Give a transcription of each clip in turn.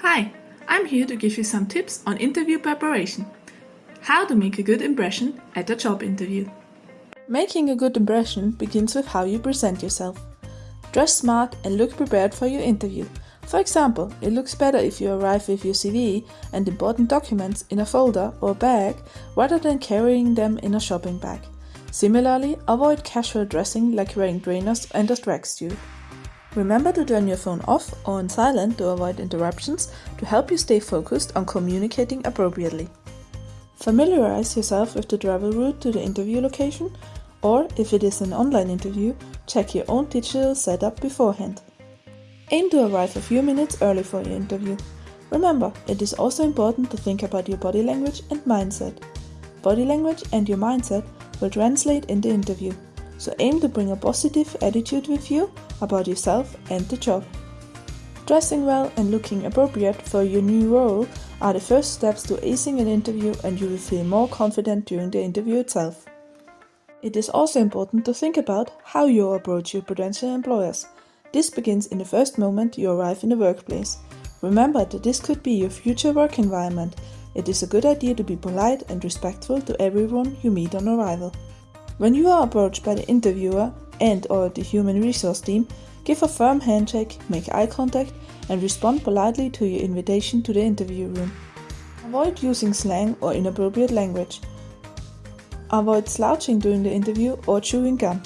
Hi, I'm here to give you some tips on interview preparation. How to make a good impression at a job interview. Making a good impression begins with how you present yourself. Dress smart and look prepared for your interview. For example, it looks better if you arrive with your CV and important documents in a folder or bag rather than carrying them in a shopping bag. Similarly, avoid casual dressing like wearing trainers and a tracksuit. Remember to turn your phone off or on silent to avoid interruptions to help you stay focused on communicating appropriately. Familiarize yourself with the travel route to the interview location, or if it is an online interview, check your own digital setup beforehand. Aim to arrive a few minutes early for your interview. Remember, it is also important to think about your body language and mindset. Body language and your mindset will translate in the interview, so aim to bring a positive attitude with you about yourself and the job. Dressing well and looking appropriate for your new role are the first steps to acing an interview and you will feel more confident during the interview itself. It is also important to think about how you approach your potential employers. This begins in the first moment you arrive in the workplace. Remember that this could be your future work environment. It is a good idea to be polite and respectful to everyone you meet on arrival. When you are approached by the interviewer and or the human resource team, give a firm handshake, make eye contact and respond politely to your invitation to the interview room. Avoid using slang or inappropriate language. Avoid slouching during the interview or chewing gum.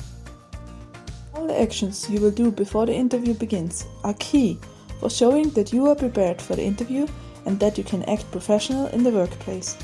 All the actions you will do before the interview begins are key for showing that you are prepared for the interview and that you can act professional in the workplace.